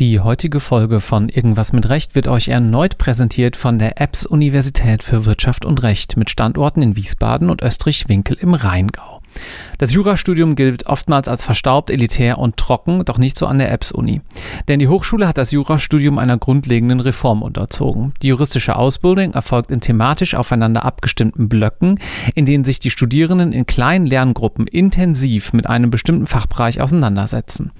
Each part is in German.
Die heutige Folge von Irgendwas mit Recht wird euch erneut präsentiert von der EBS Universität für Wirtschaft und Recht mit Standorten in Wiesbaden und Österreich-Winkel im Rheingau. Das Jurastudium gilt oftmals als verstaubt, elitär und trocken, doch nicht so an der EBS-Uni. Denn die Hochschule hat das Jurastudium einer grundlegenden Reform unterzogen. Die juristische Ausbildung erfolgt in thematisch aufeinander abgestimmten Blöcken, in denen sich die Studierenden in kleinen Lerngruppen intensiv mit einem bestimmten Fachbereich auseinandersetzen.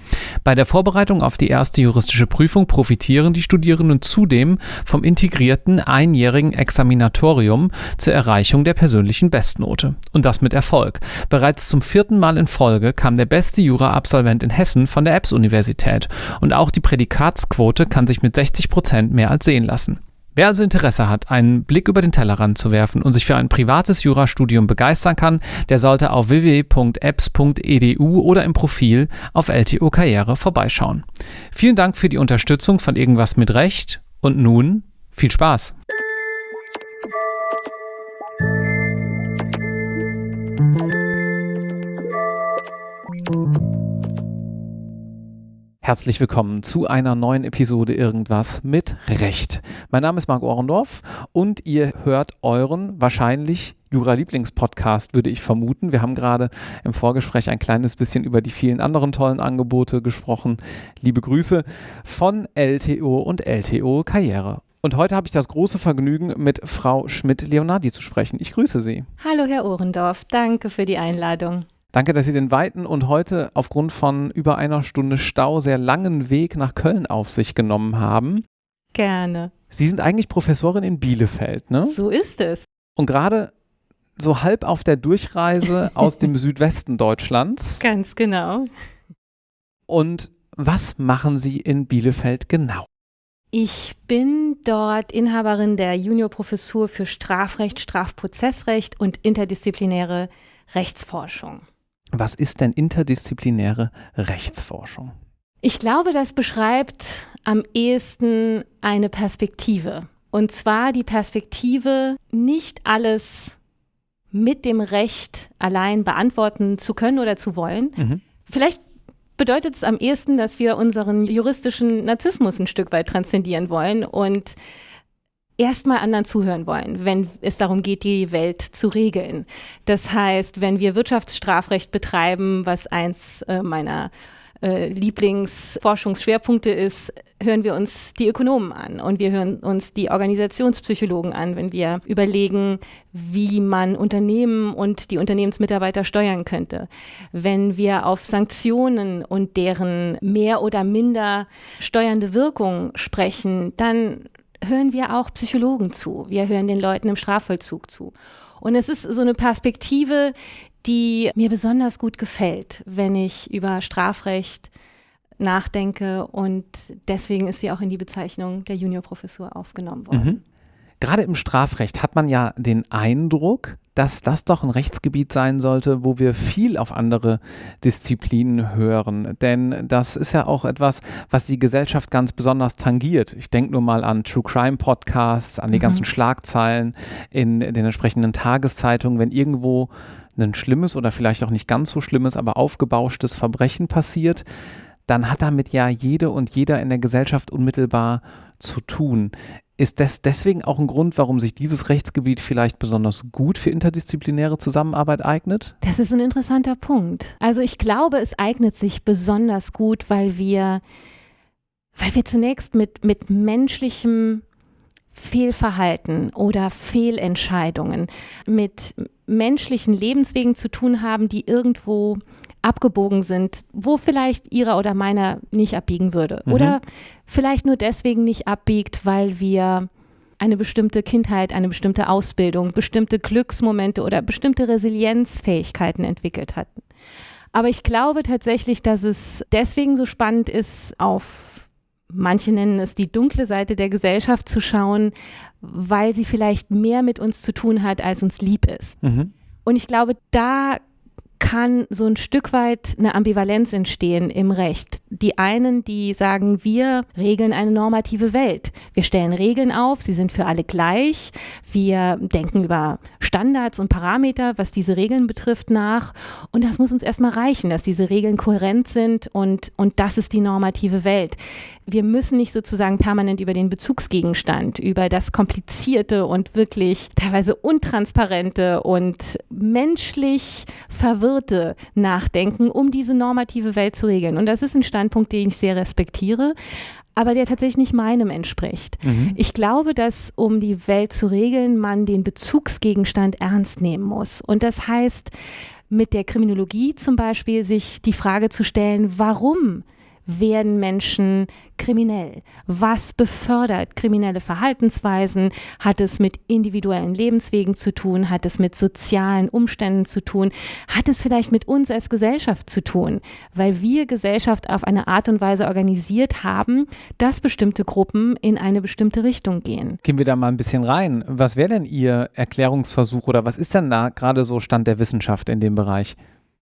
Bei der Vorbereitung auf die erste juristische Prüfung profitieren die Studierenden zudem vom integrierten einjährigen Examinatorium zur Erreichung der persönlichen Bestnote. Und das mit Erfolg. Bereits zum vierten Mal in Folge kam der beste Jura-Absolvent in Hessen von der EBS-Universität und auch die Prädikatsquote kann sich mit 60 Prozent mehr als sehen lassen. Wer also Interesse hat, einen Blick über den Tellerrand zu werfen und sich für ein privates Jurastudium begeistern kann, der sollte auf www.apps.edu oder im Profil auf LTO Karriere vorbeischauen. Vielen Dank für die Unterstützung von Irgendwas mit Recht und nun viel Spaß! Herzlich willkommen zu einer neuen Episode Irgendwas mit Recht. Mein Name ist Marc Ohrendorf und ihr hört euren wahrscheinlich Jura-Lieblingspodcast, würde ich vermuten. Wir haben gerade im Vorgespräch ein kleines bisschen über die vielen anderen tollen Angebote gesprochen. Liebe Grüße von LTO und LTO Karriere. Und heute habe ich das große Vergnügen, mit Frau Schmidt-Leonardi zu sprechen. Ich grüße Sie. Hallo, Herr Ohrendorf. Danke für die Einladung. Danke, dass Sie den weiten und heute aufgrund von über einer Stunde Stau sehr langen Weg nach Köln auf sich genommen haben. Gerne. Sie sind eigentlich Professorin in Bielefeld, ne? So ist es. Und gerade so halb auf der Durchreise aus dem Südwesten Deutschlands. Ganz genau. Und was machen Sie in Bielefeld genau? Ich bin dort Inhaberin der Juniorprofessur für Strafrecht, Strafprozessrecht und interdisziplinäre Rechtsforschung. Was ist denn interdisziplinäre Rechtsforschung? Ich glaube, das beschreibt am ehesten eine Perspektive. Und zwar die Perspektive, nicht alles mit dem Recht allein beantworten zu können oder zu wollen. Mhm. Vielleicht bedeutet es am ehesten, dass wir unseren juristischen Narzissmus ein Stück weit transzendieren wollen und erstmal anderen zuhören wollen, wenn es darum geht, die Welt zu regeln. Das heißt, wenn wir Wirtschaftsstrafrecht betreiben, was eins äh, meiner äh, Lieblingsforschungsschwerpunkte ist, hören wir uns die Ökonomen an und wir hören uns die Organisationspsychologen an, wenn wir überlegen, wie man Unternehmen und die Unternehmensmitarbeiter steuern könnte. Wenn wir auf Sanktionen und deren mehr oder minder steuernde Wirkung sprechen, dann hören wir auch Psychologen zu. Wir hören den Leuten im Strafvollzug zu. Und es ist so eine Perspektive, die mir besonders gut gefällt, wenn ich über Strafrecht nachdenke. Und deswegen ist sie auch in die Bezeichnung der Juniorprofessur aufgenommen worden. Mhm. Gerade im Strafrecht hat man ja den Eindruck, dass das doch ein Rechtsgebiet sein sollte, wo wir viel auf andere Disziplinen hören. Denn das ist ja auch etwas, was die Gesellschaft ganz besonders tangiert. Ich denke nur mal an True Crime Podcasts, an die mhm. ganzen Schlagzeilen in, in den entsprechenden Tageszeitungen, wenn irgendwo ein schlimmes oder vielleicht auch nicht ganz so schlimmes, aber aufgebauschtes Verbrechen passiert, dann hat damit ja jede und jeder in der Gesellschaft unmittelbar zu tun. Ist das deswegen auch ein Grund, warum sich dieses Rechtsgebiet vielleicht besonders gut für interdisziplinäre Zusammenarbeit eignet? Das ist ein interessanter Punkt. Also ich glaube, es eignet sich besonders gut, weil wir, weil wir zunächst mit, mit menschlichem Fehlverhalten oder Fehlentscheidungen, mit menschlichen Lebenswegen zu tun haben, die irgendwo abgebogen sind, wo vielleicht ihrer oder meiner nicht abbiegen würde. Mhm. Oder vielleicht nur deswegen nicht abbiegt, weil wir eine bestimmte Kindheit, eine bestimmte Ausbildung, bestimmte Glücksmomente oder bestimmte Resilienzfähigkeiten entwickelt hatten. Aber ich glaube tatsächlich, dass es deswegen so spannend ist, auf manche nennen es die dunkle Seite der Gesellschaft zu schauen, weil sie vielleicht mehr mit uns zu tun hat, als uns lieb ist. Mhm. Und ich glaube, da kann so ein Stück weit eine Ambivalenz entstehen im Recht. Die einen, die sagen, wir regeln eine normative Welt. Wir stellen Regeln auf, sie sind für alle gleich. Wir denken über Standards und Parameter, was diese Regeln betrifft, nach. Und das muss uns erstmal reichen, dass diese Regeln kohärent sind und, und das ist die normative Welt. Wir müssen nicht sozusagen permanent über den Bezugsgegenstand, über das komplizierte und wirklich teilweise untransparente und menschlich verwirrte nachdenken, um diese normative Welt zu regeln. Und das ist ein Standpunkt, den ich sehr respektiere aber der tatsächlich nicht meinem entspricht. Mhm. Ich glaube, dass um die Welt zu regeln, man den Bezugsgegenstand ernst nehmen muss. Und das heißt, mit der Kriminologie zum Beispiel sich die Frage zu stellen, warum werden Menschen kriminell? Was befördert kriminelle Verhaltensweisen? Hat es mit individuellen Lebenswegen zu tun? Hat es mit sozialen Umständen zu tun? Hat es vielleicht mit uns als Gesellschaft zu tun? Weil wir Gesellschaft auf eine Art und Weise organisiert haben, dass bestimmte Gruppen in eine bestimmte Richtung gehen. Gehen wir da mal ein bisschen rein. Was wäre denn Ihr Erklärungsversuch oder was ist denn da gerade so Stand der Wissenschaft in dem Bereich?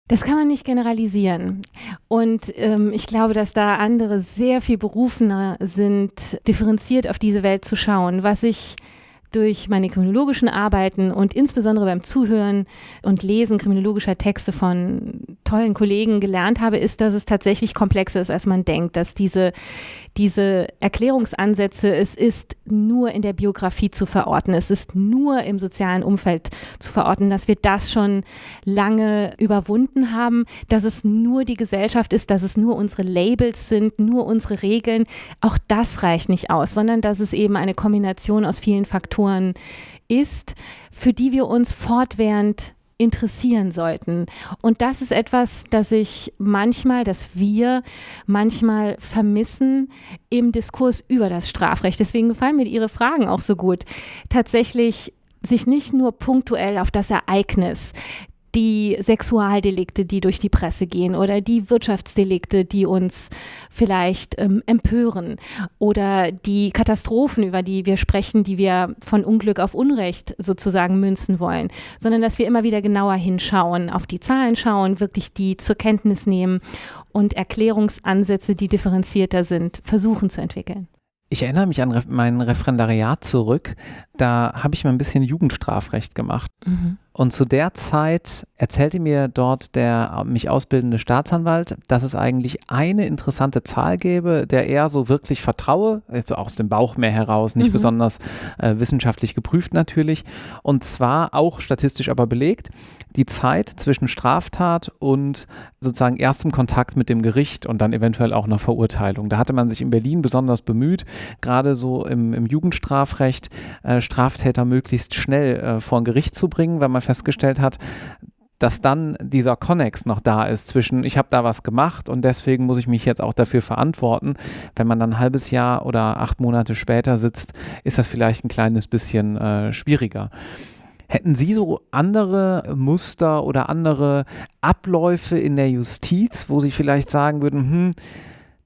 Das kann man nicht generalisieren. Und ähm, ich glaube, dass da andere sehr viel berufener sind, differenziert auf diese Welt zu schauen. Was ich durch meine kriminologischen Arbeiten und insbesondere beim Zuhören und Lesen kriminologischer Texte von tollen Kollegen gelernt habe, ist, dass es tatsächlich komplexer ist, als man denkt, dass diese, diese Erklärungsansätze, es ist nur in der Biografie zu verorten, es ist nur im sozialen Umfeld zu verorten, dass wir das schon lange überwunden haben, dass es nur die Gesellschaft ist, dass es nur unsere Labels sind, nur unsere Regeln. Auch das reicht nicht aus, sondern dass es eben eine Kombination aus vielen Faktoren ist, für die wir uns fortwährend interessieren sollten. Und das ist etwas, das ich manchmal, dass wir manchmal vermissen im Diskurs über das Strafrecht. Deswegen gefallen mir Ihre Fragen auch so gut. Tatsächlich sich nicht nur punktuell auf das Ereignis, die Sexualdelikte, die durch die Presse gehen oder die Wirtschaftsdelikte, die uns vielleicht ähm, empören oder die Katastrophen, über die wir sprechen, die wir von Unglück auf Unrecht sozusagen münzen wollen, sondern dass wir immer wieder genauer hinschauen, auf die Zahlen schauen, wirklich die zur Kenntnis nehmen und Erklärungsansätze, die differenzierter sind, versuchen zu entwickeln. Ich erinnere mich an mein Referendariat zurück. Da habe ich mal ein bisschen Jugendstrafrecht gemacht. Mhm. Und zu der Zeit erzählte mir dort der mich ausbildende Staatsanwalt, dass es eigentlich eine interessante Zahl gäbe, der er so wirklich vertraue, also aus dem Bauch mehr heraus, nicht mhm. besonders äh, wissenschaftlich geprüft natürlich, und zwar auch statistisch aber belegt, die Zeit zwischen Straftat und sozusagen erstem Kontakt mit dem Gericht und dann eventuell auch einer Verurteilung. Da hatte man sich in Berlin besonders bemüht, gerade so im, im Jugendstrafrecht äh, Straftäter möglichst schnell äh, vor ein Gericht zu bringen, weil man festgestellt hat, dass dann dieser Connex noch da ist zwischen, ich habe da was gemacht und deswegen muss ich mich jetzt auch dafür verantworten. Wenn man dann ein halbes Jahr oder acht Monate später sitzt, ist das vielleicht ein kleines bisschen äh, schwieriger. Hätten Sie so andere Muster oder andere Abläufe in der Justiz, wo Sie vielleicht sagen würden, hm,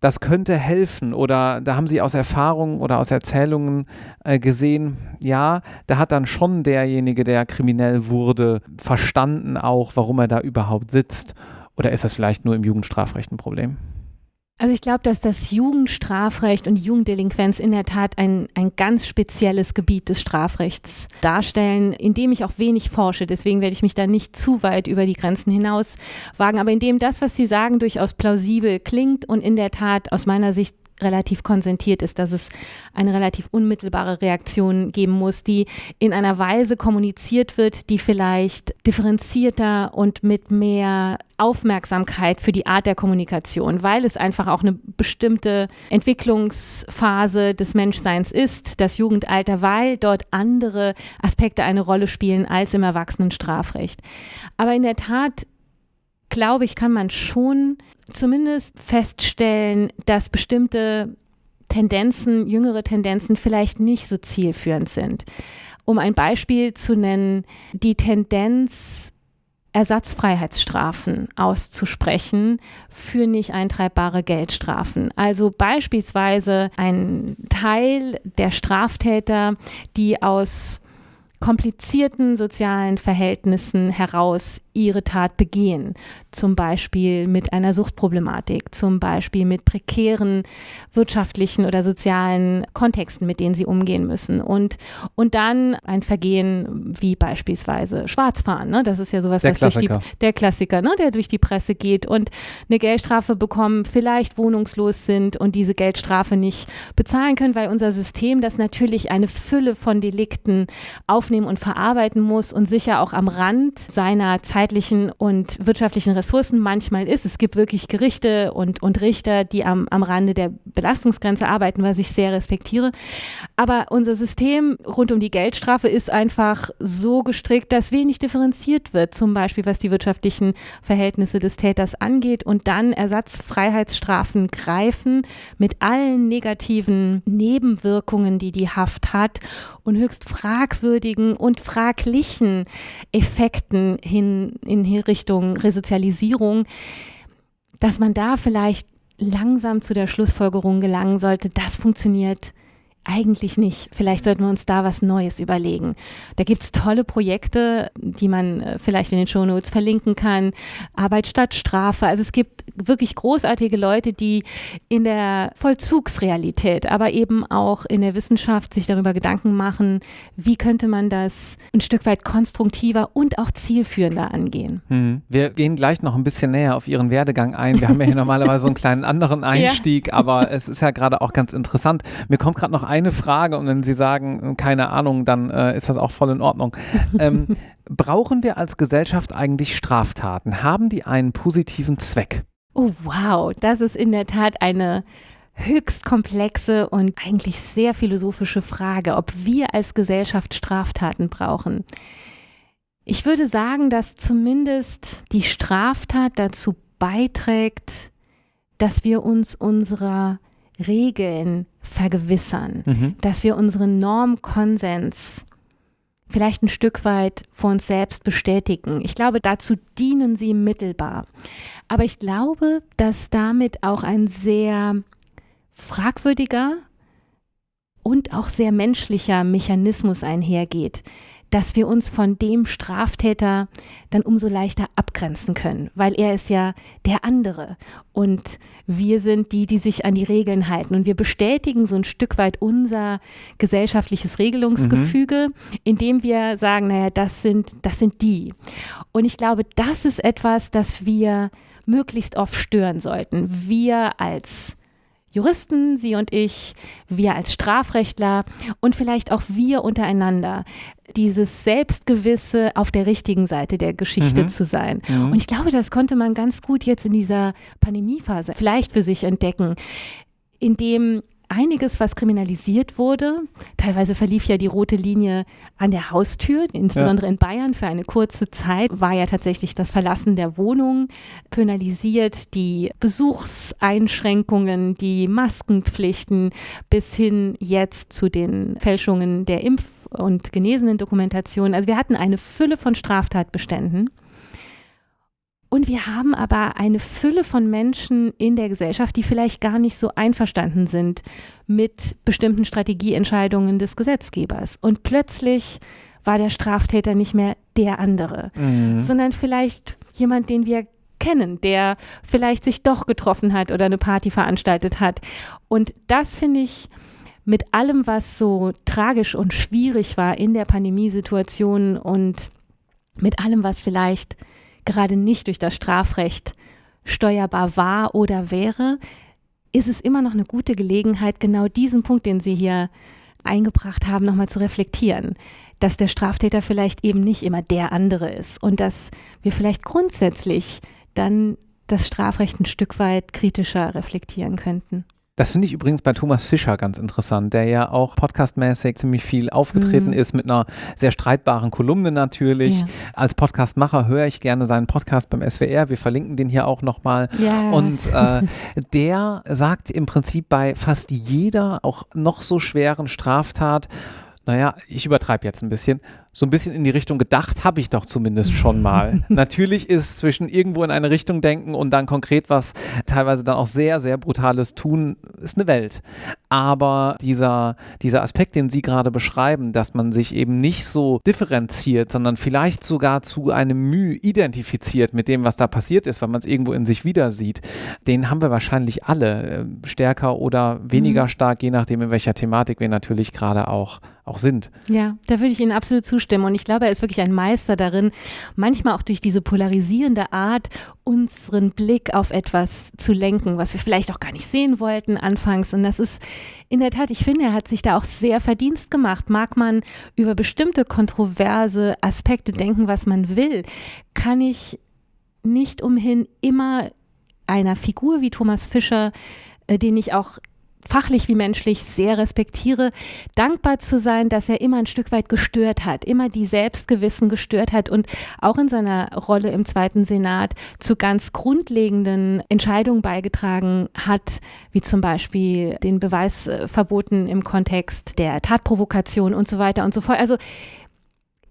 das könnte helfen oder da haben Sie aus Erfahrungen oder aus Erzählungen äh, gesehen, ja, da hat dann schon derjenige, der kriminell wurde, verstanden auch, warum er da überhaupt sitzt. Oder ist das vielleicht nur im Jugendstrafrecht ein Problem? Also ich glaube, dass das Jugendstrafrecht und Jugenddelinquenz in der Tat ein, ein ganz spezielles Gebiet des Strafrechts darstellen, in dem ich auch wenig forsche. Deswegen werde ich mich da nicht zu weit über die Grenzen hinaus wagen. Aber in dem das, was Sie sagen, durchaus plausibel klingt und in der Tat aus meiner Sicht relativ konsentiert ist, dass es eine relativ unmittelbare Reaktion geben muss, die in einer Weise kommuniziert wird, die vielleicht differenzierter und mit mehr Aufmerksamkeit für die Art der Kommunikation, weil es einfach auch eine bestimmte Entwicklungsphase des Menschseins ist, das Jugendalter, weil dort andere Aspekte eine Rolle spielen als im Erwachsenenstrafrecht. Aber in der Tat glaube ich, kann man schon zumindest feststellen, dass bestimmte Tendenzen, jüngere Tendenzen vielleicht nicht so zielführend sind. Um ein Beispiel zu nennen, die Tendenz, Ersatzfreiheitsstrafen auszusprechen für nicht eintreibbare Geldstrafen. Also beispielsweise ein Teil der Straftäter, die aus komplizierten sozialen Verhältnissen heraus ihre Tat begehen. Zum Beispiel mit einer Suchtproblematik, zum Beispiel mit prekären wirtschaftlichen oder sozialen Kontexten, mit denen sie umgehen müssen. Und, und dann ein Vergehen wie beispielsweise Schwarzfahren. Ne? Das ist ja sowas, der was Klassiker. durch die, der Klassiker, ne? der durch die Presse geht und eine Geldstrafe bekommen, vielleicht wohnungslos sind und diese Geldstrafe nicht bezahlen können, weil unser System das natürlich eine Fülle von Delikten aufnehmen und verarbeiten muss und sicher auch am Rand seiner zeitlichen und wirtschaftlichen Ressourcen manchmal ist. Es gibt wirklich Gerichte und, und Richter, die am, am Rande der Belastungsgrenze arbeiten, was ich sehr respektiere. Aber unser System rund um die Geldstrafe ist einfach so gestrickt, dass wenig differenziert wird, zum Beispiel was die wirtschaftlichen Verhältnisse des Täters angeht und dann Ersatzfreiheitsstrafen greifen mit allen negativen Nebenwirkungen, die die Haft hat und höchst fragwürdigen und fraglichen Effekten hin in Richtung Resozialisierung, dass man da vielleicht langsam zu der Schlussfolgerung gelangen sollte, das funktioniert eigentlich nicht. Vielleicht sollten wir uns da was Neues überlegen. Da gibt es tolle Projekte, die man äh, vielleicht in den Shownotes verlinken kann. Arbeit statt Strafe. Also es gibt wirklich großartige Leute, die in der Vollzugsrealität, aber eben auch in der Wissenschaft sich darüber Gedanken machen, wie könnte man das ein Stück weit konstruktiver und auch zielführender angehen. Hm. Wir gehen gleich noch ein bisschen näher auf Ihren Werdegang ein. Wir haben ja hier normalerweise so einen kleinen anderen Einstieg, ja. aber es ist ja gerade auch ganz interessant. Mir kommt gerade noch eine Frage und wenn Sie sagen, keine Ahnung, dann äh, ist das auch voll in Ordnung. Ähm, brauchen wir als Gesellschaft eigentlich Straftaten? Haben die einen positiven Zweck? Oh, wow, das ist in der Tat eine höchst komplexe und eigentlich sehr philosophische Frage, ob wir als Gesellschaft Straftaten brauchen. Ich würde sagen, dass zumindest die Straftat dazu beiträgt, dass wir uns unserer Regeln vergewissern, mhm. dass wir unseren Normkonsens vielleicht ein Stück weit vor uns selbst bestätigen. Ich glaube, dazu dienen sie mittelbar. Aber ich glaube, dass damit auch ein sehr fragwürdiger und auch sehr menschlicher Mechanismus einhergeht, dass wir uns von dem Straftäter dann umso leichter abgrenzen können, weil er ist ja der andere und wir sind die, die sich an die Regeln halten und wir bestätigen so ein Stück weit unser gesellschaftliches Regelungsgefüge, mhm. indem wir sagen, naja, das sind, das sind die. Und ich glaube, das ist etwas, das wir möglichst oft stören sollten. Wir als Juristen, Sie und ich, wir als Strafrechtler und vielleicht auch wir untereinander, dieses Selbstgewisse auf der richtigen Seite der Geschichte mhm. zu sein. Mhm. Und ich glaube, das konnte man ganz gut jetzt in dieser Pandemiephase vielleicht für sich entdecken, indem einiges, was kriminalisiert wurde. Teilweise verlief ja die rote Linie an der Haustür, insbesondere ja. in Bayern für eine kurze Zeit war ja tatsächlich das Verlassen der Wohnung penalisiert, die Besuchseinschränkungen, die Maskenpflichten bis hin jetzt zu den Fälschungen der Impf- und genesenen Dokumentationen. Also wir hatten eine Fülle von Straftatbeständen. Und wir haben aber eine Fülle von Menschen in der Gesellschaft, die vielleicht gar nicht so einverstanden sind mit bestimmten Strategieentscheidungen des Gesetzgebers. Und plötzlich war der Straftäter nicht mehr der andere, mhm. sondern vielleicht jemand, den wir kennen, der vielleicht sich doch getroffen hat oder eine Party veranstaltet hat. Und das finde ich mit allem, was so tragisch und schwierig war in der Pandemiesituation und mit allem, was vielleicht gerade nicht durch das Strafrecht steuerbar war oder wäre, ist es immer noch eine gute Gelegenheit, genau diesen Punkt, den Sie hier eingebracht haben, nochmal zu reflektieren. Dass der Straftäter vielleicht eben nicht immer der andere ist und dass wir vielleicht grundsätzlich dann das Strafrecht ein Stück weit kritischer reflektieren könnten. Das finde ich übrigens bei Thomas Fischer ganz interessant, der ja auch podcastmäßig ziemlich viel aufgetreten mhm. ist, mit einer sehr streitbaren Kolumne natürlich. Ja. Als Podcastmacher höre ich gerne seinen Podcast beim SWR. Wir verlinken den hier auch nochmal. Ja. Und äh, der sagt im Prinzip bei fast jeder, auch noch so schweren Straftat, naja, ich übertreibe jetzt ein bisschen, so ein bisschen in die Richtung gedacht habe ich doch zumindest schon mal. Natürlich ist zwischen irgendwo in eine Richtung denken und dann konkret was teilweise dann auch sehr, sehr brutales tun, ist eine Welt. Aber dieser, dieser Aspekt, den Sie gerade beschreiben, dass man sich eben nicht so differenziert, sondern vielleicht sogar zu einem Mühe identifiziert mit dem, was da passiert ist, weil man es irgendwo in sich wieder sieht, den haben wir wahrscheinlich alle äh, stärker oder weniger mhm. stark, je nachdem, in welcher Thematik wir natürlich gerade auch, auch sind. Ja, da würde ich Ihnen absolut zustimmen. Und ich glaube, er ist wirklich ein Meister darin, manchmal auch durch diese polarisierende Art unseren Blick auf etwas zu lenken, was wir vielleicht auch gar nicht sehen wollten anfangs. Und das ist in der Tat, ich finde, er hat sich da auch sehr Verdienst gemacht. Mag man über bestimmte kontroverse Aspekte denken, was man will, kann ich nicht umhin, immer einer Figur wie Thomas Fischer, äh, den ich auch fachlich wie menschlich sehr respektiere, dankbar zu sein, dass er immer ein Stück weit gestört hat, immer die Selbstgewissen gestört hat und auch in seiner Rolle im Zweiten Senat zu ganz grundlegenden Entscheidungen beigetragen hat, wie zum Beispiel den Beweisverboten im Kontext der Tatprovokation und so weiter und so fort. Also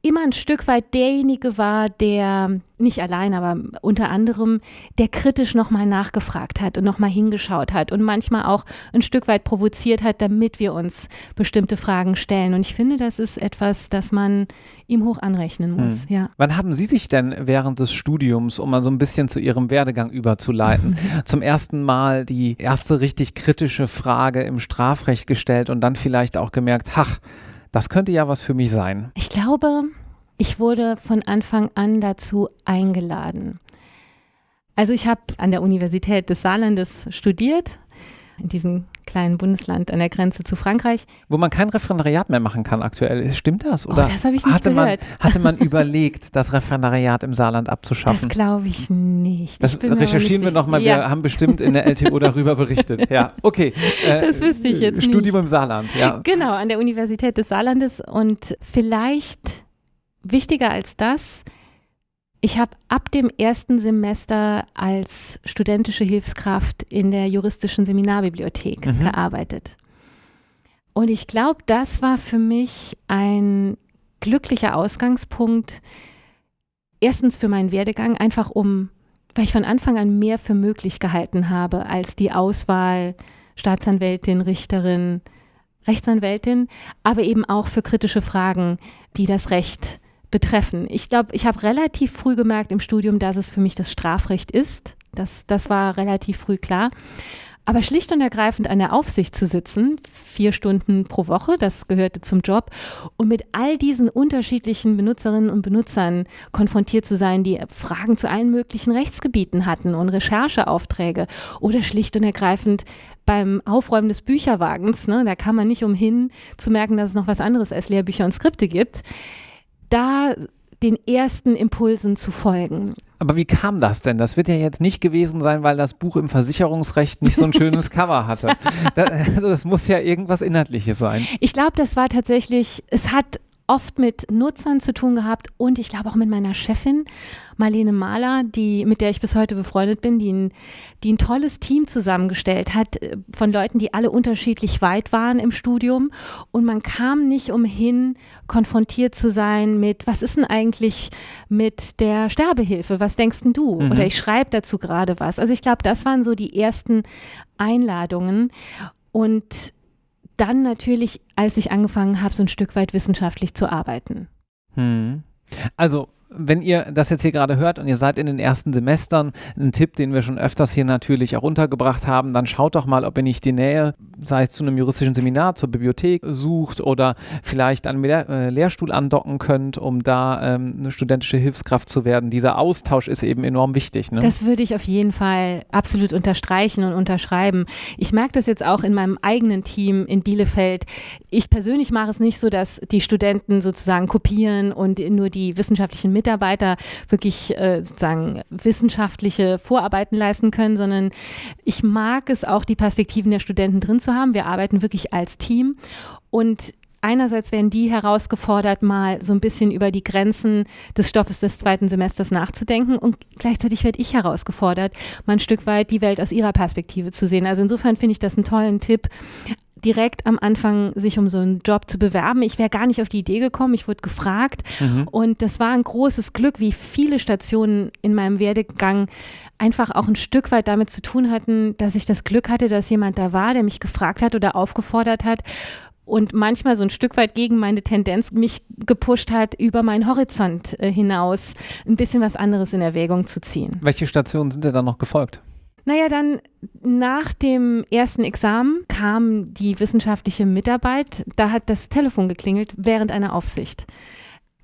immer ein Stück weit derjenige war, der nicht allein, aber unter anderem, der kritisch nochmal nachgefragt hat und nochmal hingeschaut hat und manchmal auch ein Stück weit provoziert hat, damit wir uns bestimmte Fragen stellen. Und ich finde, das ist etwas, das man ihm hoch anrechnen muss. Hm. Ja. Wann haben Sie sich denn während des Studiums, um mal so ein bisschen zu Ihrem Werdegang überzuleiten, zum ersten Mal die erste richtig kritische Frage im Strafrecht gestellt und dann vielleicht auch gemerkt, ach, das könnte ja was für mich sein. Ich glaube, ich wurde von Anfang an dazu eingeladen. Also ich habe an der Universität des Saarlandes studiert, in diesem kleinen Bundesland an der Grenze zu Frankreich. Wo man kein Referendariat mehr machen kann aktuell. Stimmt das? Oder oh, das habe ich nicht hatte gehört. Man, hatte man überlegt, das Referendariat im Saarland abzuschaffen? Das glaube ich nicht. Das recherchieren wir nochmal. Ja. Wir haben bestimmt in der LTO darüber berichtet. Ja, okay. Äh, das wüsste ich jetzt Studium nicht. im Saarland, ja. Genau, an der Universität des Saarlandes. Und vielleicht wichtiger als das, ich habe ab dem ersten Semester als studentische Hilfskraft in der juristischen Seminarbibliothek mhm. gearbeitet. Und ich glaube, das war für mich ein glücklicher Ausgangspunkt. Erstens für meinen Werdegang, einfach um, weil ich von Anfang an mehr für möglich gehalten habe als die Auswahl Staatsanwältin, Richterin, Rechtsanwältin, aber eben auch für kritische Fragen, die das Recht betreffen. Ich glaube, ich habe relativ früh gemerkt im Studium, dass es für mich das Strafrecht ist. Das, das war relativ früh klar. Aber schlicht und ergreifend an der Aufsicht zu sitzen, vier Stunden pro Woche, das gehörte zum Job, und mit all diesen unterschiedlichen Benutzerinnen und Benutzern konfrontiert zu sein, die Fragen zu allen möglichen Rechtsgebieten hatten und Rechercheaufträge oder schlicht und ergreifend beim Aufräumen des Bücherwagens, ne, da kann man nicht umhin zu merken, dass es noch was anderes als Lehrbücher und Skripte gibt da den ersten Impulsen zu folgen. Aber wie kam das denn? Das wird ja jetzt nicht gewesen sein, weil das Buch im Versicherungsrecht nicht so ein schönes Cover hatte. Das, also das muss ja irgendwas Inhaltliches sein. Ich glaube, das war tatsächlich, es hat oft mit Nutzern zu tun gehabt und ich glaube auch mit meiner Chefin Marlene Mahler, die, mit der ich bis heute befreundet bin, die ein, die ein tolles Team zusammengestellt hat äh, von Leuten, die alle unterschiedlich weit waren im Studium und man kam nicht umhin, konfrontiert zu sein mit, was ist denn eigentlich mit der Sterbehilfe? Was denkst denn du? Mhm. Oder ich schreibe dazu gerade was. Also ich glaube, das waren so die ersten Einladungen und dann natürlich, als ich angefangen habe, so ein Stück weit wissenschaftlich zu arbeiten. Hm. Also wenn ihr das jetzt hier gerade hört und ihr seid in den ersten Semestern, ein Tipp, den wir schon öfters hier natürlich auch untergebracht haben, dann schaut doch mal, ob ihr nicht die Nähe, sei es zu einem juristischen Seminar, zur Bibliothek sucht oder vielleicht an einen äh, Lehrstuhl andocken könnt, um da ähm, eine studentische Hilfskraft zu werden. Dieser Austausch ist eben enorm wichtig. Ne? Das würde ich auf jeden Fall absolut unterstreichen und unterschreiben. Ich merke das jetzt auch in meinem eigenen Team in Bielefeld. Ich persönlich mache es nicht so, dass die Studenten sozusagen kopieren und nur die wissenschaftlichen Mitarbeiter wirklich äh, sozusagen wissenschaftliche Vorarbeiten leisten können, sondern ich mag es auch, die Perspektiven der Studenten drin zu haben. Wir arbeiten wirklich als Team und Einerseits werden die herausgefordert, mal so ein bisschen über die Grenzen des Stoffes des zweiten Semesters nachzudenken und gleichzeitig werde ich herausgefordert, mal ein Stück weit die Welt aus ihrer Perspektive zu sehen. Also insofern finde ich das einen tollen Tipp, direkt am Anfang sich um so einen Job zu bewerben. Ich wäre gar nicht auf die Idee gekommen, ich wurde gefragt mhm. und das war ein großes Glück, wie viele Stationen in meinem Werdegang einfach auch ein Stück weit damit zu tun hatten, dass ich das Glück hatte, dass jemand da war, der mich gefragt hat oder aufgefordert hat und manchmal so ein Stück weit gegen meine Tendenz mich gepusht hat, über meinen Horizont äh, hinaus ein bisschen was anderes in Erwägung zu ziehen. Welche Stationen sind dir dann noch gefolgt? Naja, dann nach dem ersten Examen kam die wissenschaftliche Mitarbeit. Da hat das Telefon geklingelt während einer Aufsicht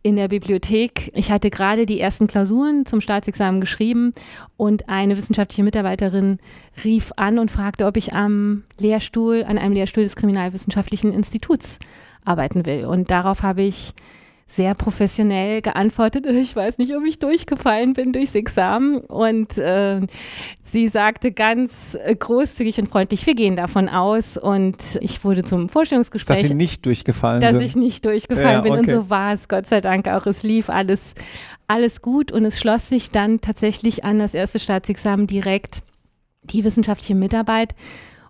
in der Bibliothek. Ich hatte gerade die ersten Klausuren zum Staatsexamen geschrieben und eine wissenschaftliche Mitarbeiterin rief an und fragte, ob ich am Lehrstuhl, an einem Lehrstuhl des Kriminalwissenschaftlichen Instituts arbeiten will. Und darauf habe ich sehr professionell geantwortet, ich weiß nicht, ob ich durchgefallen bin durchs Examen. Und äh, sie sagte ganz äh, großzügig und freundlich, wir gehen davon aus. Und ich wurde zum Vorstellungsgespräch. Dass Sie nicht durchgefallen dass sind. Dass ich nicht durchgefallen ja, bin. Okay. Und so war es, Gott sei Dank auch. Es lief alles, alles gut. Und es schloss sich dann tatsächlich an das erste Staatsexamen direkt die wissenschaftliche Mitarbeit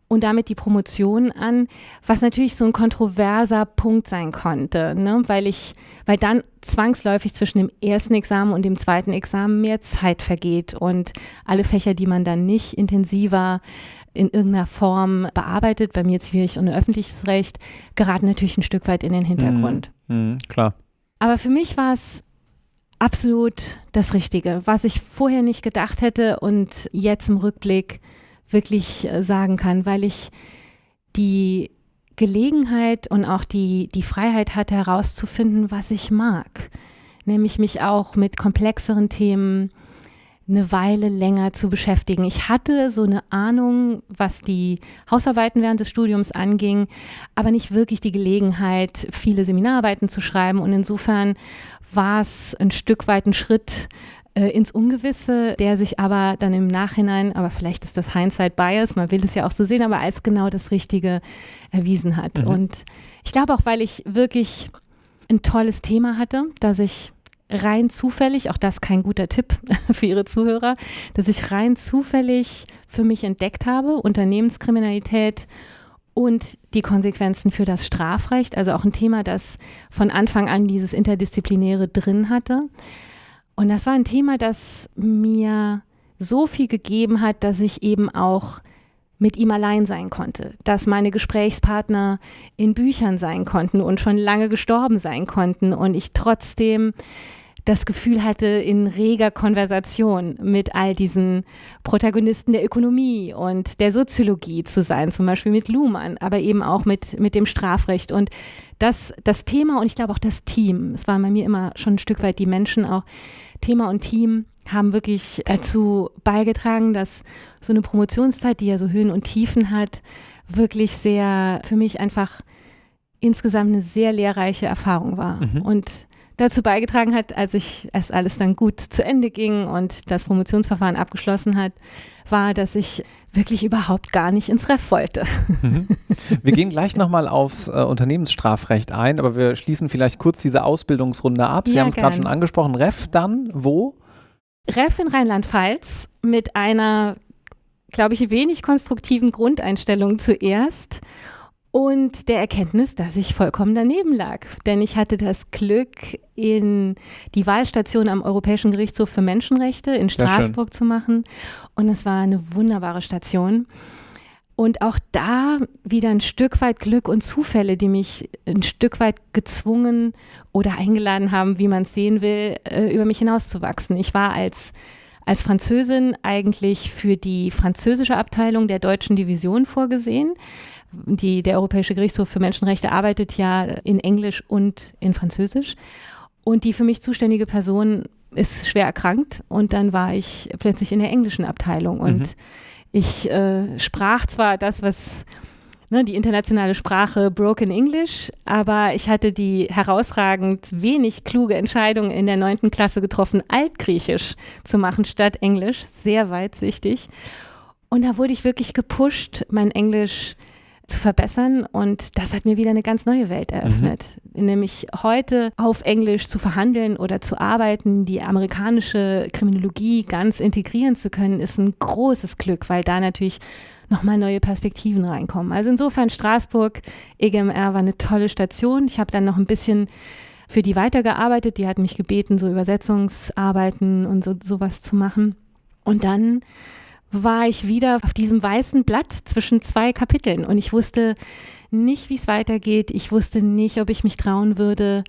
und damit die Promotion an, was natürlich so ein kontroverser Punkt sein konnte, ne? weil ich, weil dann zwangsläufig zwischen dem ersten Examen und dem zweiten Examen mehr Zeit vergeht und alle Fächer, die man dann nicht intensiver in irgendeiner Form bearbeitet, bei mir Zivilrecht und öffentliches Recht, geraten natürlich ein Stück weit in den Hintergrund. Mhm, mhm klar. Aber für mich war es absolut das Richtige, was ich vorher nicht gedacht hätte und jetzt im Rückblick wirklich äh, sagen kann, weil ich die Gelegenheit und auch die, die Freiheit hatte herauszufinden, was ich mag. Nämlich mich auch mit komplexeren Themen eine Weile länger zu beschäftigen. Ich hatte so eine Ahnung, was die Hausarbeiten während des Studiums anging, aber nicht wirklich die Gelegenheit, viele Seminararbeiten zu schreiben. Und insofern war es ein Stück weit ein Schritt äh, ins Ungewisse, der sich aber dann im Nachhinein, aber vielleicht ist das Hindsight Bias, man will es ja auch so sehen, aber als genau das Richtige erwiesen hat. Mhm. Und ich glaube auch, weil ich wirklich ein tolles Thema hatte, dass ich rein zufällig, auch das kein guter Tipp für Ihre Zuhörer, dass ich rein zufällig für mich entdeckt habe, Unternehmenskriminalität und die Konsequenzen für das Strafrecht, also auch ein Thema, das von Anfang an dieses Interdisziplinäre drin hatte. Und das war ein Thema, das mir so viel gegeben hat, dass ich eben auch mit ihm allein sein konnte, dass meine Gesprächspartner in Büchern sein konnten und schon lange gestorben sein konnten. Und ich trotzdem das Gefühl hatte, in reger Konversation mit all diesen Protagonisten der Ökonomie und der Soziologie zu sein, zum Beispiel mit Luhmann, aber eben auch mit, mit dem Strafrecht. Und das, das Thema und ich glaube auch das Team, es waren bei mir immer schon ein Stück weit die Menschen auch, Thema und Team haben wirklich dazu beigetragen, dass so eine Promotionszeit, die ja so Höhen und Tiefen hat, wirklich sehr für mich einfach insgesamt eine sehr lehrreiche Erfahrung war. Mhm. Und dazu beigetragen hat, als ich es alles dann gut zu Ende ging und das Promotionsverfahren abgeschlossen hat, war, dass ich wirklich überhaupt gar nicht ins Ref wollte. Mhm. Wir gehen gleich nochmal aufs äh, Unternehmensstrafrecht ein, aber wir schließen vielleicht kurz diese Ausbildungsrunde ab. Sie ja, haben es gerade schon angesprochen. Ref dann wo? Ref in Rheinland-Pfalz mit einer, glaube ich, wenig konstruktiven Grundeinstellung zuerst und der Erkenntnis, dass ich vollkommen daneben lag. Denn ich hatte das Glück, in die Wahlstation am Europäischen Gerichtshof für Menschenrechte in Straßburg zu machen. Und es war eine wunderbare Station. Und auch da wieder ein Stück weit Glück und Zufälle, die mich ein Stück weit gezwungen oder eingeladen haben, wie man es sehen will, äh, über mich hinauszuwachsen. Ich war als als Französin eigentlich für die französische Abteilung der deutschen Division vorgesehen die, der Europäische Gerichtshof für Menschenrechte arbeitet ja in Englisch und in Französisch. Und die für mich zuständige Person ist schwer erkrankt und dann war ich plötzlich in der englischen Abteilung und mhm. ich äh, sprach zwar das, was ne, die internationale Sprache Broken English, aber ich hatte die herausragend wenig kluge Entscheidung in der neunten Klasse getroffen, Altgriechisch zu machen statt Englisch, sehr weitsichtig. Und da wurde ich wirklich gepusht, mein Englisch zu verbessern. Und das hat mir wieder eine ganz neue Welt eröffnet. Mhm. Nämlich heute auf Englisch zu verhandeln oder zu arbeiten, die amerikanische Kriminologie ganz integrieren zu können, ist ein großes Glück, weil da natürlich nochmal neue Perspektiven reinkommen. Also insofern Straßburg, EGMR war eine tolle Station. Ich habe dann noch ein bisschen für die weitergearbeitet. Die hat mich gebeten, so Übersetzungsarbeiten und so sowas zu machen. Und dann war ich wieder auf diesem weißen Blatt zwischen zwei Kapiteln und ich wusste nicht, wie es weitergeht. Ich wusste nicht, ob ich mich trauen würde,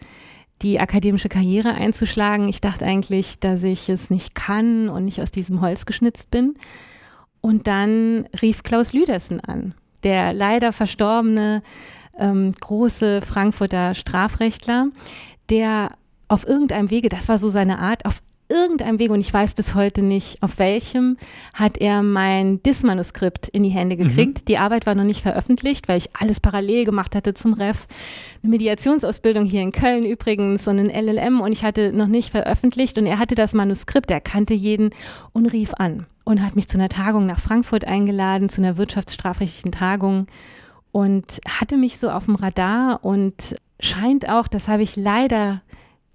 die akademische Karriere einzuschlagen. Ich dachte eigentlich, dass ich es nicht kann und nicht aus diesem Holz geschnitzt bin. Und dann rief Klaus Lüdersen an, der leider verstorbene ähm, große Frankfurter Strafrechtler, der auf irgendeinem Wege, das war so seine Art, auf irgendeinem Weg, und ich weiß bis heute nicht auf welchem, hat er mein DIS-Manuskript in die Hände mhm. gekriegt. Mhm. Die Arbeit war noch nicht veröffentlicht, weil ich alles parallel gemacht hatte zum Ref. Eine Mediationsausbildung hier in Köln übrigens und ein LLM und ich hatte noch nicht veröffentlicht und er hatte das Manuskript, er kannte jeden und rief an und hat mich zu einer Tagung nach Frankfurt eingeladen, zu einer wirtschaftsstrafrechtlichen Tagung und hatte mich so auf dem Radar und scheint auch, das habe ich leider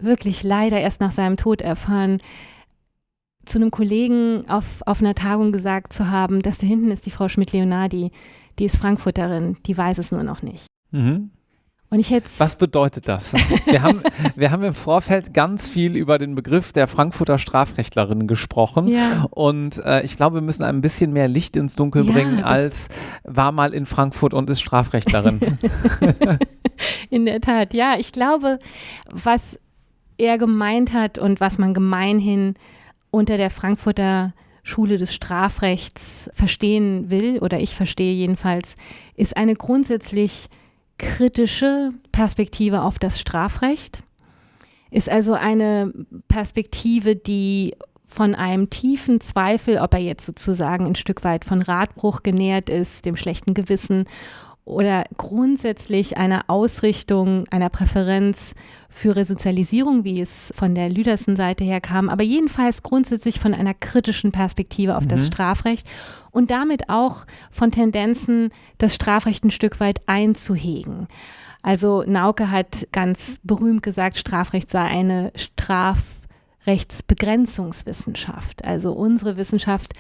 wirklich leider erst nach seinem Tod erfahren, zu einem Kollegen auf, auf einer Tagung gesagt zu haben, dass da hinten ist die Frau Schmidt-Leonardi, die ist Frankfurterin, die weiß es nur noch nicht. Mhm. Und ich jetzt Was bedeutet das? Wir haben, wir haben im Vorfeld ganz viel über den Begriff der Frankfurter Strafrechtlerin gesprochen. Ja. Und äh, ich glaube, wir müssen ein bisschen mehr Licht ins Dunkel ja, bringen, als war mal in Frankfurt und ist Strafrechtlerin. in der Tat, ja. Ich glaube, was er gemeint hat und was man gemeinhin unter der Frankfurter Schule des Strafrechts verstehen will, oder ich verstehe jedenfalls, ist eine grundsätzlich kritische Perspektive auf das Strafrecht, ist also eine Perspektive, die von einem tiefen Zweifel, ob er jetzt sozusagen ein Stück weit von Radbruch genährt ist, dem schlechten Gewissen oder grundsätzlich einer Ausrichtung, einer Präferenz für Resozialisierung, wie es von der Lüdersen-Seite her kam, aber jedenfalls grundsätzlich von einer kritischen Perspektive auf mhm. das Strafrecht und damit auch von Tendenzen, das Strafrecht ein Stück weit einzuhegen. Also Nauke hat ganz berühmt gesagt, Strafrecht sei eine Strafrechtsbegrenzungswissenschaft. Also unsere Wissenschaft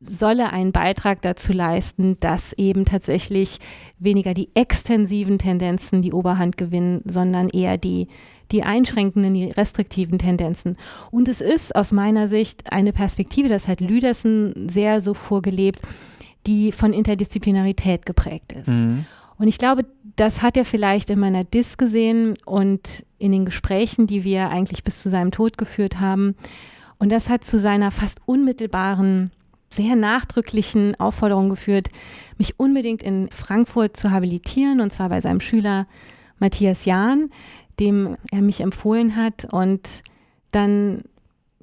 solle einen Beitrag dazu leisten, dass eben tatsächlich weniger die extensiven Tendenzen die Oberhand gewinnen, sondern eher die, die einschränkenden, die restriktiven Tendenzen. Und es ist aus meiner Sicht eine Perspektive, das hat Lüdersen sehr so vorgelebt, die von Interdisziplinarität geprägt ist. Mhm. Und ich glaube, das hat er vielleicht in meiner Dis gesehen und in den Gesprächen, die wir eigentlich bis zu seinem Tod geführt haben. Und das hat zu seiner fast unmittelbaren sehr nachdrücklichen Aufforderung geführt, mich unbedingt in Frankfurt zu habilitieren, und zwar bei seinem Schüler Matthias Jahn, dem er mich empfohlen hat. Und dann,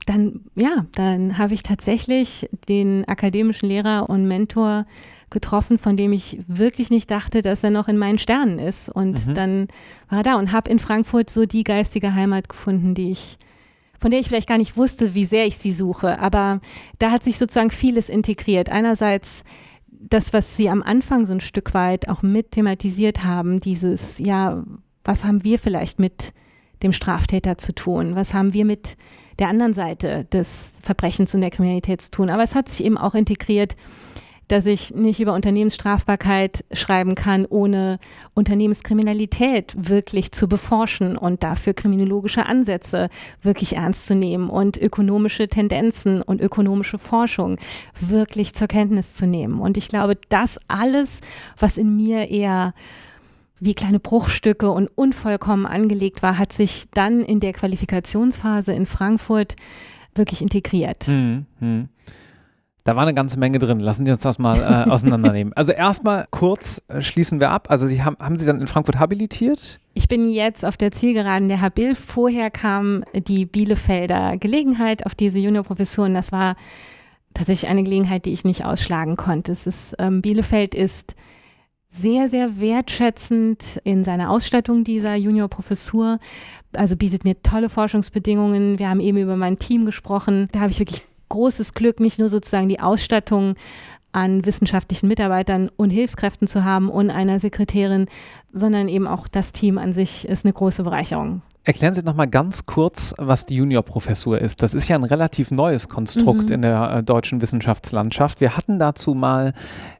dann, ja, dann habe ich tatsächlich den akademischen Lehrer und Mentor getroffen, von dem ich wirklich nicht dachte, dass er noch in meinen Sternen ist. Und mhm. dann war er da und habe in Frankfurt so die geistige Heimat gefunden, die ich von der ich vielleicht gar nicht wusste, wie sehr ich sie suche. Aber da hat sich sozusagen vieles integriert. Einerseits das, was Sie am Anfang so ein Stück weit auch mit thematisiert haben, dieses, ja, was haben wir vielleicht mit dem Straftäter zu tun? Was haben wir mit der anderen Seite des Verbrechens und der Kriminalität zu tun? Aber es hat sich eben auch integriert dass ich nicht über Unternehmensstrafbarkeit schreiben kann, ohne Unternehmenskriminalität wirklich zu beforschen und dafür kriminologische Ansätze wirklich ernst zu nehmen und ökonomische Tendenzen und ökonomische Forschung wirklich zur Kenntnis zu nehmen. Und ich glaube, das alles, was in mir eher wie kleine Bruchstücke und unvollkommen angelegt war, hat sich dann in der Qualifikationsphase in Frankfurt wirklich integriert. Hm, hm. Da war eine ganze Menge drin. Lassen Sie uns das mal äh, auseinandernehmen. Also erstmal kurz äh, schließen wir ab. Also Sie haben, haben Sie dann in Frankfurt habilitiert? Ich bin jetzt auf der Zielgeraden der Habil. Vorher kam die Bielefelder Gelegenheit auf diese Juniorprofessuren. Das war tatsächlich eine Gelegenheit, die ich nicht ausschlagen konnte. Ist, ähm, Bielefeld ist sehr, sehr wertschätzend in seiner Ausstattung dieser Juniorprofessur. Also bietet mir tolle Forschungsbedingungen. Wir haben eben über mein Team gesprochen. Da habe ich wirklich großes Glück, nicht nur sozusagen die Ausstattung an wissenschaftlichen Mitarbeitern und Hilfskräften zu haben und einer Sekretärin, sondern eben auch das Team an sich ist eine große Bereicherung. Erklären Sie noch mal ganz kurz, was die Juniorprofessur ist. Das ist ja ein relativ neues Konstrukt mhm. in der äh, deutschen Wissenschaftslandschaft. Wir hatten dazu mal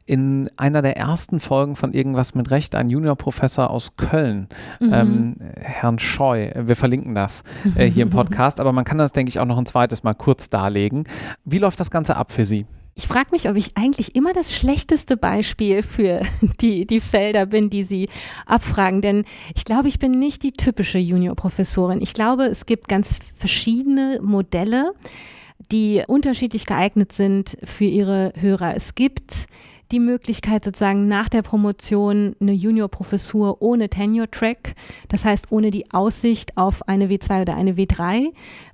in einer der ersten Folgen von Irgendwas mit Recht einen Juniorprofessor aus Köln, mhm. ähm, Herrn Scheu. Wir verlinken das äh, hier im Podcast, aber man kann das, denke ich, auch noch ein zweites Mal kurz darlegen. Wie läuft das Ganze ab für Sie? Ich frage mich, ob ich eigentlich immer das schlechteste Beispiel für die, die Felder bin, die Sie abfragen. Denn ich glaube, ich bin nicht die typische Juniorprofessorin. Ich glaube, es gibt ganz verschiedene Modelle, die unterschiedlich geeignet sind für Ihre Hörer. Es gibt die Möglichkeit, sozusagen nach der Promotion eine Juniorprofessur ohne Tenure-Track, das heißt ohne die Aussicht auf eine W2 oder eine W3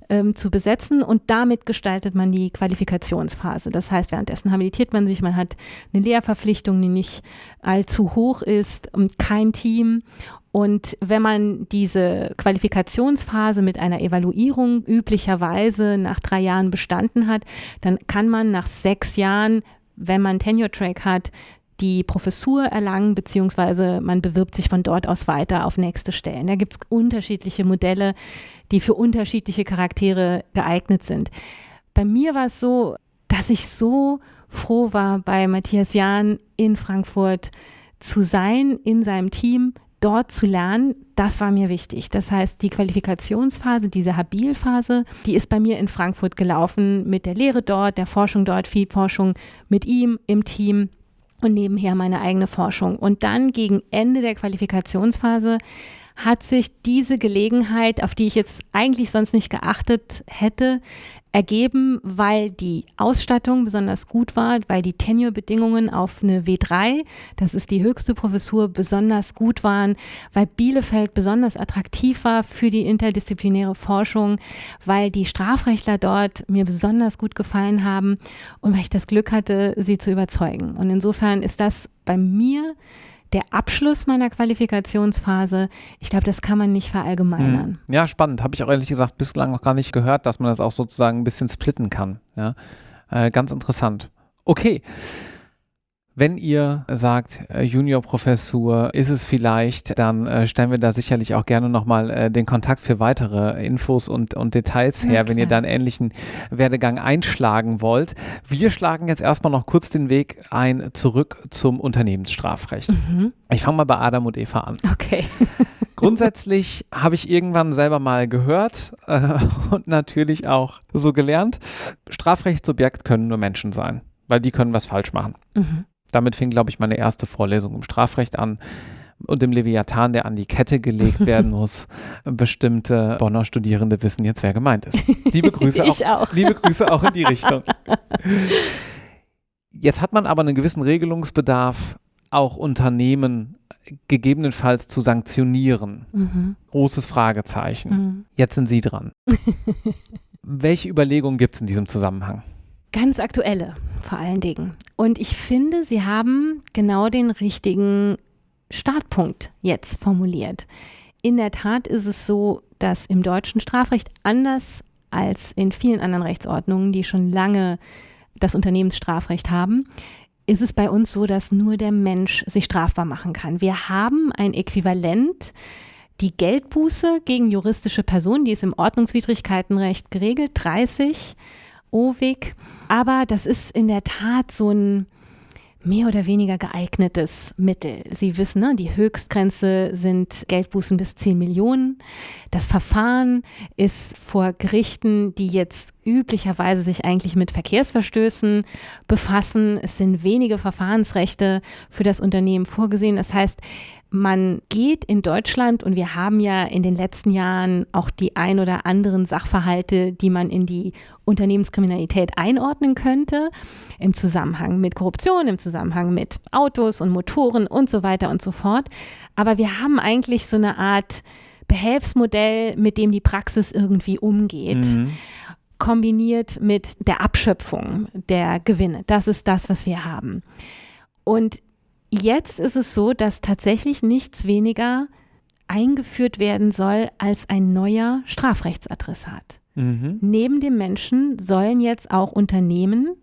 ähm, zu besetzen und damit gestaltet man die Qualifikationsphase. Das heißt, währenddessen habilitiert man sich, man hat eine Lehrverpflichtung, die nicht allzu hoch ist, kein Team und wenn man diese Qualifikationsphase mit einer Evaluierung üblicherweise nach drei Jahren bestanden hat, dann kann man nach sechs Jahren wenn man Tenure-Track hat, die Professur erlangen, beziehungsweise man bewirbt sich von dort aus weiter auf nächste Stellen. Da gibt es unterschiedliche Modelle, die für unterschiedliche Charaktere geeignet sind. Bei mir war es so, dass ich so froh war, bei Matthias Jahn in Frankfurt zu sein, in seinem Team, dort zu lernen, das war mir wichtig. Das heißt, die Qualifikationsphase, diese Habilphase, die ist bei mir in Frankfurt gelaufen mit der Lehre dort, der Forschung dort, viel Forschung mit ihm im Team und nebenher meine eigene Forschung. Und dann gegen Ende der Qualifikationsphase hat sich diese Gelegenheit, auf die ich jetzt eigentlich sonst nicht geachtet hätte, ergeben, weil die Ausstattung besonders gut war, weil die Tenure-Bedingungen auf eine W3, das ist die höchste Professur, besonders gut waren, weil Bielefeld besonders attraktiv war für die interdisziplinäre Forschung, weil die Strafrechtler dort mir besonders gut gefallen haben und weil ich das Glück hatte, sie zu überzeugen. Und insofern ist das bei mir der Abschluss meiner Qualifikationsphase, ich glaube, das kann man nicht verallgemeinern. Hm. Ja, spannend. Habe ich auch ehrlich gesagt bislang noch gar nicht gehört, dass man das auch sozusagen ein bisschen splitten kann. Ja? Äh, ganz interessant. Okay. Wenn ihr sagt, äh, Juniorprofessur ist es vielleicht, dann äh, stellen wir da sicherlich auch gerne nochmal äh, den Kontakt für weitere Infos und, und Details her, okay. wenn ihr da einen ähnlichen Werdegang einschlagen wollt. Wir schlagen jetzt erstmal noch kurz den Weg ein zurück zum Unternehmensstrafrecht. Mhm. Ich fange mal bei Adam und Eva an. Okay. Grundsätzlich habe ich irgendwann selber mal gehört äh, und natürlich auch so gelernt, Strafrechtsobjekt können nur Menschen sein, weil die können was falsch machen. Mhm. Damit fing, glaube ich, meine erste Vorlesung im Strafrecht an und dem Leviathan, der an die Kette gelegt werden muss. Bestimmte Bonner Studierende wissen jetzt, wer gemeint ist. Liebe Grüße, auch, auch. liebe Grüße auch in die Richtung. Jetzt hat man aber einen gewissen Regelungsbedarf, auch Unternehmen gegebenenfalls zu sanktionieren. Mhm. Großes Fragezeichen. Mhm. Jetzt sind Sie dran. Welche Überlegungen gibt es in diesem Zusammenhang? Ganz aktuelle vor allen Dingen. Und ich finde, Sie haben genau den richtigen Startpunkt jetzt formuliert. In der Tat ist es so, dass im deutschen Strafrecht anders als in vielen anderen Rechtsordnungen, die schon lange das Unternehmensstrafrecht haben, ist es bei uns so, dass nur der Mensch sich strafbar machen kann. Wir haben ein Äquivalent, die Geldbuße gegen juristische Personen, die ist im Ordnungswidrigkeitenrecht geregelt, 30 OWIG. Aber das ist in der Tat so ein mehr oder weniger geeignetes Mittel. Sie wissen, ne, die Höchstgrenze sind Geldbußen bis 10 Millionen. Das Verfahren ist vor Gerichten, die jetzt üblicherweise sich eigentlich mit Verkehrsverstößen befassen. Es sind wenige Verfahrensrechte für das Unternehmen vorgesehen. Das heißt, man geht in Deutschland und wir haben ja in den letzten Jahren auch die ein oder anderen Sachverhalte, die man in die Unternehmenskriminalität einordnen könnte, im Zusammenhang mit Korruption, im Zusammenhang mit Autos und Motoren und so weiter und so fort. Aber wir haben eigentlich so eine Art Behelfsmodell, mit dem die Praxis irgendwie umgeht. Mhm kombiniert mit der Abschöpfung der Gewinne. Das ist das, was wir haben. Und Jetzt ist es so, dass tatsächlich nichts weniger eingeführt werden soll als ein neuer Strafrechtsadressat. Mhm. Neben dem Menschen sollen jetzt auch Unternehmen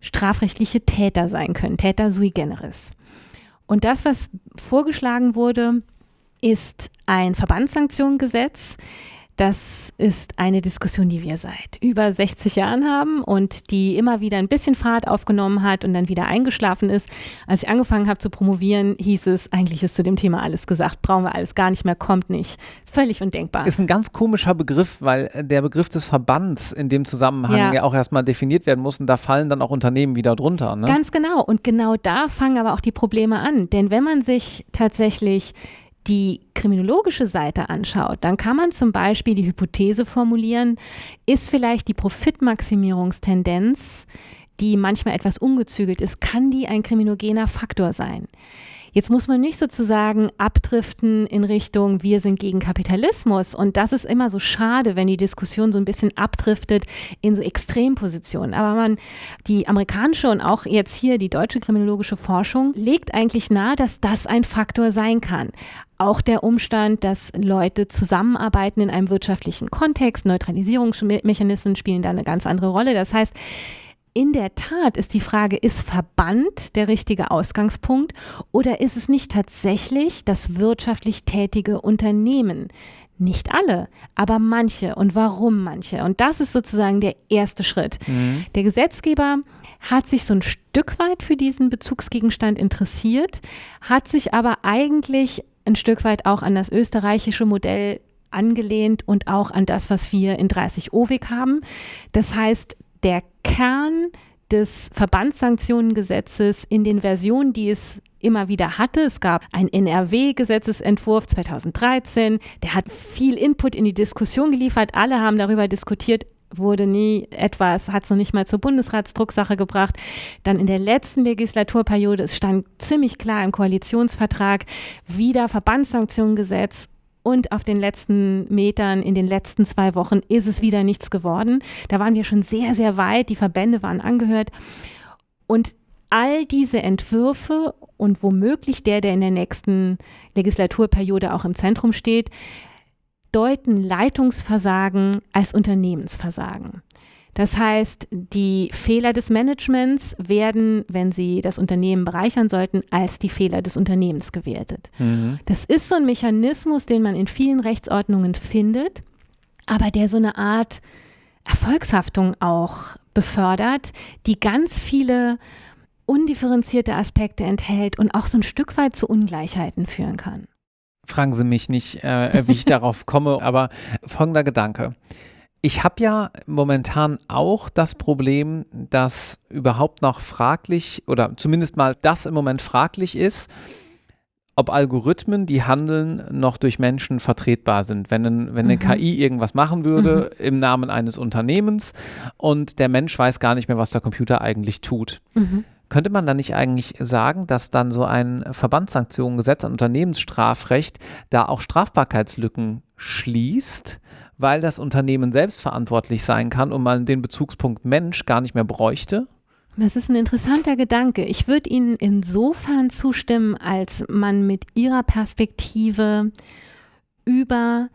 strafrechtliche Täter sein können, Täter sui generis. Und das, was vorgeschlagen wurde, ist ein Verbandssanktionengesetz, das ist eine Diskussion, die wir seit über 60 Jahren haben und die immer wieder ein bisschen Fahrt aufgenommen hat und dann wieder eingeschlafen ist. Als ich angefangen habe zu promovieren, hieß es, eigentlich ist zu dem Thema alles gesagt, brauchen wir alles gar nicht mehr, kommt nicht. Völlig undenkbar. Ist ein ganz komischer Begriff, weil der Begriff des Verbands in dem Zusammenhang ja, ja auch erstmal definiert werden muss und da fallen dann auch Unternehmen wieder drunter. Ne? Ganz genau. Und genau da fangen aber auch die Probleme an. Denn wenn man sich tatsächlich die kriminologische Seite anschaut, dann kann man zum Beispiel die Hypothese formulieren, ist vielleicht die Profitmaximierungstendenz, die manchmal etwas ungezügelt ist, kann die ein kriminogener Faktor sein? Jetzt muss man nicht sozusagen abdriften in Richtung, wir sind gegen Kapitalismus. Und das ist immer so schade, wenn die Diskussion so ein bisschen abdriftet in so Extrempositionen. Aber man, die amerikanische und auch jetzt hier die deutsche kriminologische Forschung legt eigentlich nahe, dass das ein Faktor sein kann. Auch der Umstand, dass Leute zusammenarbeiten in einem wirtschaftlichen Kontext, Neutralisierungsmechanismen spielen da eine ganz andere Rolle. Das heißt, in der Tat ist die Frage, ist Verband der richtige Ausgangspunkt oder ist es nicht tatsächlich das wirtschaftlich tätige Unternehmen? Nicht alle, aber manche und warum manche. Und das ist sozusagen der erste Schritt. Mhm. Der Gesetzgeber hat sich so ein Stück weit für diesen Bezugsgegenstand interessiert, hat sich aber eigentlich ein Stück weit auch an das österreichische Modell angelehnt und auch an das, was wir in 30 OWIG haben. Das heißt, der Kern des Verbandssanktionengesetzes in den Versionen, die es immer wieder hatte. Es gab einen NRW-Gesetzesentwurf 2013, der hat viel Input in die Diskussion geliefert. Alle haben darüber diskutiert, wurde nie etwas, hat es noch nicht mal zur Bundesratsdrucksache gebracht. Dann in der letzten Legislaturperiode, es stand ziemlich klar im Koalitionsvertrag, wieder Verbandssanktionengesetz und auf den letzten Metern, in den letzten zwei Wochen, ist es wieder nichts geworden. Da waren wir schon sehr, sehr weit. Die Verbände waren angehört. Und all diese Entwürfe und womöglich der, der in der nächsten Legislaturperiode auch im Zentrum steht, deuten Leitungsversagen als Unternehmensversagen. Das heißt, die Fehler des Managements werden, wenn sie das Unternehmen bereichern sollten, als die Fehler des Unternehmens gewertet. Mhm. Das ist so ein Mechanismus, den man in vielen Rechtsordnungen findet, aber der so eine Art Erfolgshaftung auch befördert, die ganz viele undifferenzierte Aspekte enthält und auch so ein Stück weit zu Ungleichheiten führen kann. Fragen Sie mich nicht, äh, wie ich darauf komme, aber folgender Gedanke. Ich habe ja momentan auch das Problem, dass überhaupt noch fraglich oder zumindest mal das im Moment fraglich ist, ob Algorithmen, die handeln, noch durch Menschen vertretbar sind. Wenn, ein, wenn eine mhm. KI irgendwas machen würde mhm. im Namen eines Unternehmens und der Mensch weiß gar nicht mehr, was der Computer eigentlich tut. Mhm. Könnte man dann nicht eigentlich sagen, dass dann so ein Verbandssanktionengesetz, ein Unternehmensstrafrecht da auch Strafbarkeitslücken schließt? Weil das Unternehmen selbst verantwortlich sein kann und man den Bezugspunkt Mensch gar nicht mehr bräuchte? Das ist ein interessanter Gedanke. Ich würde Ihnen insofern zustimmen, als man mit Ihrer Perspektive über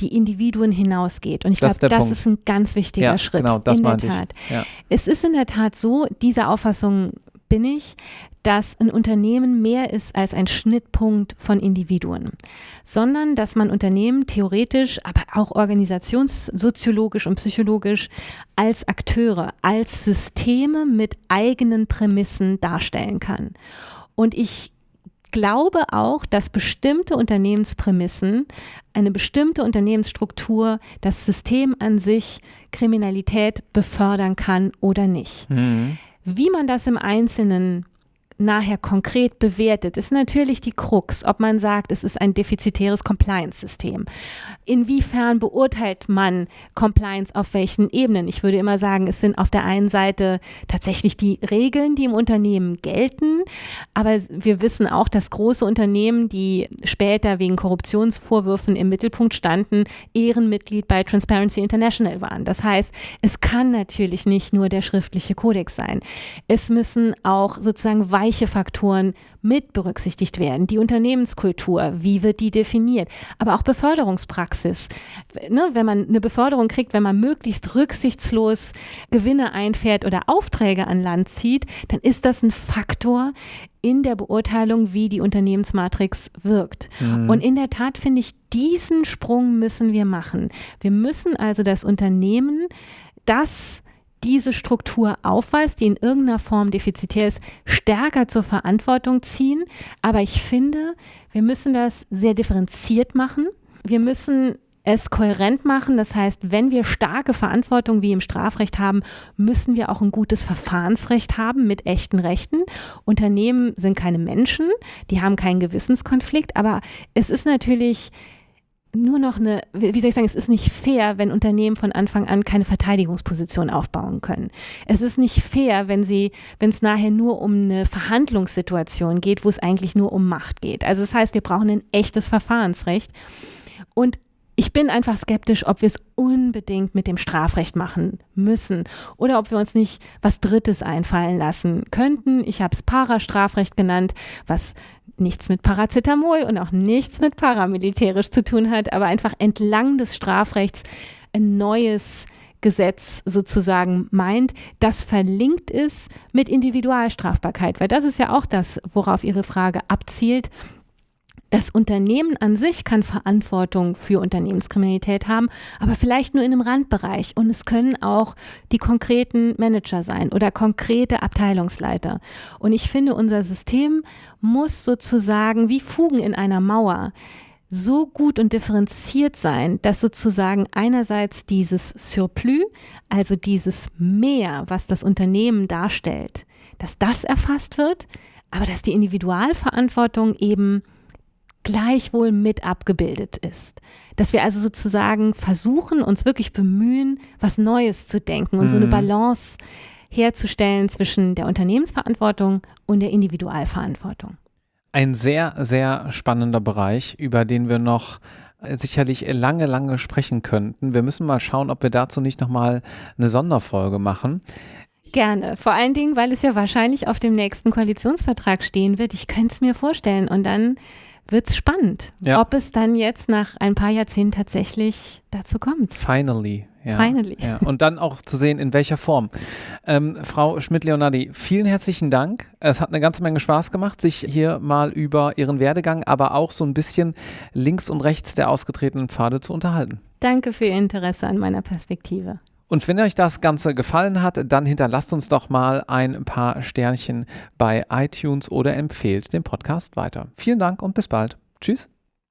die Individuen hinausgeht. Und ich glaube, das, das ist ein ganz wichtiger ja, Schritt. Genau, das in der Tat. Ich. Ja. Es ist in der Tat so, diese Auffassung bin ich, dass ein Unternehmen mehr ist als ein Schnittpunkt von Individuen, sondern dass man Unternehmen theoretisch, aber auch organisationssoziologisch und psychologisch als Akteure, als Systeme mit eigenen Prämissen darstellen kann. Und ich glaube auch, dass bestimmte Unternehmensprämissen, eine bestimmte Unternehmensstruktur, das System an sich Kriminalität befördern kann oder nicht. Mhm. Wie man das im Einzelnen nachher konkret bewertet, ist natürlich die Krux, ob man sagt, es ist ein defizitäres Compliance-System. Inwiefern beurteilt man Compliance auf welchen Ebenen? Ich würde immer sagen, es sind auf der einen Seite tatsächlich die Regeln, die im Unternehmen gelten, aber wir wissen auch, dass große Unternehmen, die später wegen Korruptionsvorwürfen im Mittelpunkt standen, Ehrenmitglied bei Transparency International waren. Das heißt, es kann natürlich nicht nur der schriftliche Kodex sein. Es müssen auch sozusagen weitere weiche Faktoren mit berücksichtigt werden. Die Unternehmenskultur, wie wird die definiert? Aber auch Beförderungspraxis. Ne, wenn man eine Beförderung kriegt, wenn man möglichst rücksichtslos Gewinne einfährt oder Aufträge an Land zieht, dann ist das ein Faktor in der Beurteilung, wie die Unternehmensmatrix wirkt. Mhm. Und in der Tat finde ich, diesen Sprung müssen wir machen. Wir müssen also das Unternehmen, das diese Struktur aufweist, die in irgendeiner Form defizitär ist, stärker zur Verantwortung ziehen. Aber ich finde, wir müssen das sehr differenziert machen. Wir müssen es kohärent machen. Das heißt, wenn wir starke Verantwortung wie im Strafrecht haben, müssen wir auch ein gutes Verfahrensrecht haben mit echten Rechten. Unternehmen sind keine Menschen, die haben keinen Gewissenskonflikt, aber es ist natürlich nur noch eine, wie soll ich sagen, es ist nicht fair, wenn Unternehmen von Anfang an keine Verteidigungsposition aufbauen können. Es ist nicht fair, wenn sie, wenn es nachher nur um eine Verhandlungssituation geht, wo es eigentlich nur um Macht geht. Also das heißt, wir brauchen ein echtes Verfahrensrecht. Und ich bin einfach skeptisch, ob wir es unbedingt mit dem Strafrecht machen müssen oder ob wir uns nicht was Drittes einfallen lassen könnten. Ich habe es Parastrafrecht genannt, was nichts mit Paracetamol und auch nichts mit paramilitärisch zu tun hat, aber einfach entlang des Strafrechts ein neues Gesetz sozusagen meint, das verlinkt ist mit Individualstrafbarkeit, weil das ist ja auch das, worauf Ihre Frage abzielt. Das Unternehmen an sich kann Verantwortung für Unternehmenskriminalität haben, aber vielleicht nur in einem Randbereich. Und es können auch die konkreten Manager sein oder konkrete Abteilungsleiter. Und ich finde, unser System muss sozusagen wie Fugen in einer Mauer so gut und differenziert sein, dass sozusagen einerseits dieses Surplus, also dieses Mehr, was das Unternehmen darstellt, dass das erfasst wird, aber dass die Individualverantwortung eben gleichwohl mit abgebildet ist. Dass wir also sozusagen versuchen, uns wirklich bemühen, was Neues zu denken und mhm. so eine mhm. Balance herzustellen zwischen der Unternehmensverantwortung und der Individualverantwortung. Ein sehr, sehr spannender Bereich, über den wir noch sicherlich lange, lange sprechen könnten. Wir müssen mal schauen, ob wir dazu nicht nochmal eine Sonderfolge machen. Gerne. Vor allen Dingen, weil es ja wahrscheinlich auf dem nächsten Koalitionsvertrag stehen wird. Ich könnte es mir vorstellen. Und dann wird es spannend, ja. ob es dann jetzt nach ein paar Jahrzehnten tatsächlich dazu kommt. Finally. Ja, Finally. Ja. Und dann auch zu sehen, in welcher Form. Ähm, Frau Schmidt-Leonardi, vielen herzlichen Dank. Es hat eine ganze Menge Spaß gemacht, sich hier mal über Ihren Werdegang, aber auch so ein bisschen links und rechts der ausgetretenen Pfade zu unterhalten. Danke für Ihr Interesse an meiner Perspektive. Und wenn euch das Ganze gefallen hat, dann hinterlasst uns doch mal ein paar Sternchen bei iTunes oder empfehlt den Podcast weiter. Vielen Dank und bis bald. Tschüss.